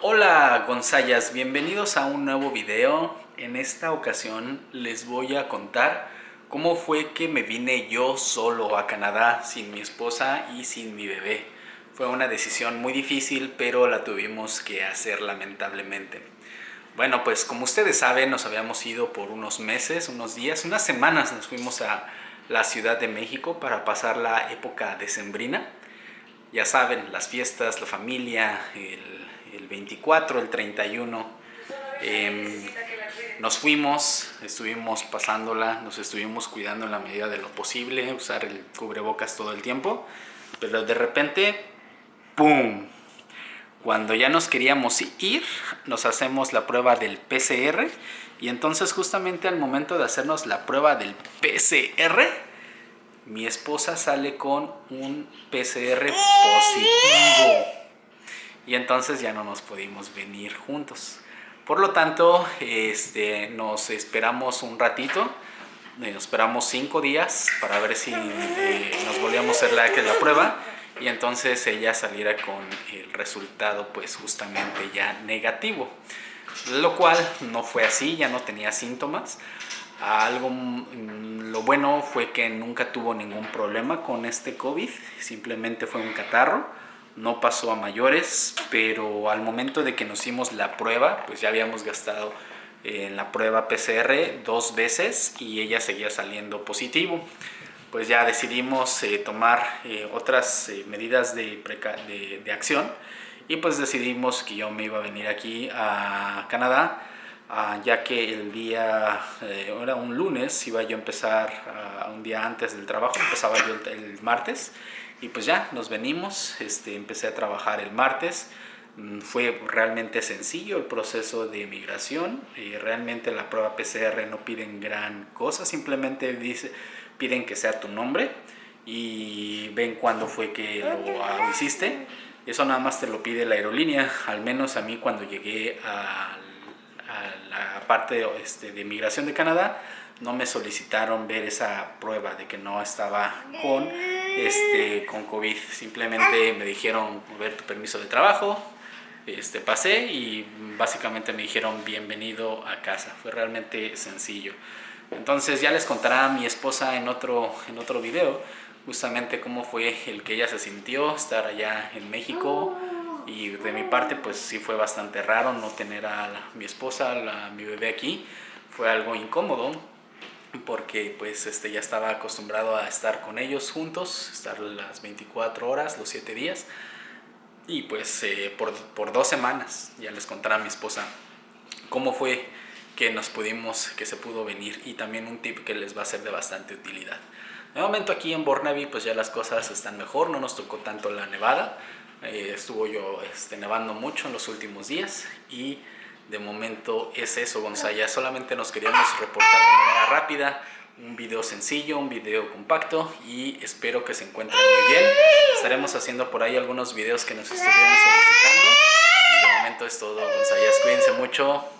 Hola Gonzayas, bienvenidos a un nuevo video. En esta ocasión les voy a contar cómo fue que me vine yo solo a Canadá sin mi esposa y sin mi bebé. Fue una decisión muy difícil, pero la tuvimos que hacer lamentablemente. Bueno, pues como ustedes saben, nos habíamos ido por unos meses, unos días, unas semanas nos fuimos a la Ciudad de México para pasar la época decembrina. Ya saben, las fiestas, la familia, el el 24, el 31. Em, nos fuimos, estuvimos pasándola, nos estuvimos cuidando en la medida de lo posible, usar el cubrebocas todo el tiempo, pero de repente, ¡pum! Cuando ya nos queríamos ir, nos hacemos la prueba del PCR y entonces justamente al momento de hacernos la prueba del PCR, mi esposa sale con un PCR positivo y entonces ya no nos pudimos venir juntos. Por lo tanto, este, nos esperamos un ratito, eh, nos esperamos cinco días para ver si eh, nos volvíamos a hacer la, la prueba y entonces ella saliera con el resultado pues justamente ya negativo. Lo cual no fue así, ya no tenía síntomas. Algo, mm, lo bueno fue que nunca tuvo ningún problema con este COVID, simplemente fue un catarro no pasó a mayores, pero al momento de que nos hicimos la prueba, pues ya habíamos gastado en la prueba PCR dos veces y ella seguía saliendo positivo. Pues ya decidimos eh, tomar eh, otras eh, medidas de, de, acción y pues decidimos que yo me iba a venir aquí a Canadá ah, ya que el día, era un lunes, iba yo a empezar ah, un día antes del trabajo, empezaba yo el martes y pues ya, nos venimos, este, empecé a trabajar el martes, mm, fue realmente sencillo el proceso de migración, y realmente la prueba PCR no piden gran cosa, simplemente dice, piden que sea tu nombre y ven cuándo fue que lo hiciste. Eso nada más te lo pide la aerolínea, al menos a mí cuando llegué a, la parte este, de migración de Canadá, no me solicitaron ver esa prueba de que no estaba con este, con COVID. Simplemente me dijeron ver tu permiso de trabajo, este, pasé y básicamente me dijeron bienvenido a casa. Fue realmente sencillo. Entonces ya les contará mi esposa en otro, en otro video justamente cómo fue el que ella se sintió estar allá en México y de mi parte pues sí fue bastante raro no tener a mi esposa, a mi bebé aquí. Fue algo incómodo porque pues este, ya estaba acostumbrado a estar con ellos juntos, estar las 24 horas, los 7 días. Y pues eh, por, por, dos semanas ya les contará a mi esposa cómo fue que nos pudimos, que se pudo venir y también un tip que les va a ser de bastante utilidad. De momento aquí en Burnaby pues ya las cosas están mejor, no nos tocó tanto la nevada, eh, estuvo yo este, nevando mucho en los últimos días y de momento es eso, Gonzaya. Solamente nos queríamos reportar de manera rápida un video sencillo, un video compacto y espero que se encuentren muy bien. Estaremos haciendo por ahí algunos videos que nos estuvieron solicitando. Y de momento es todo, Gonzayas. Cuídense mucho.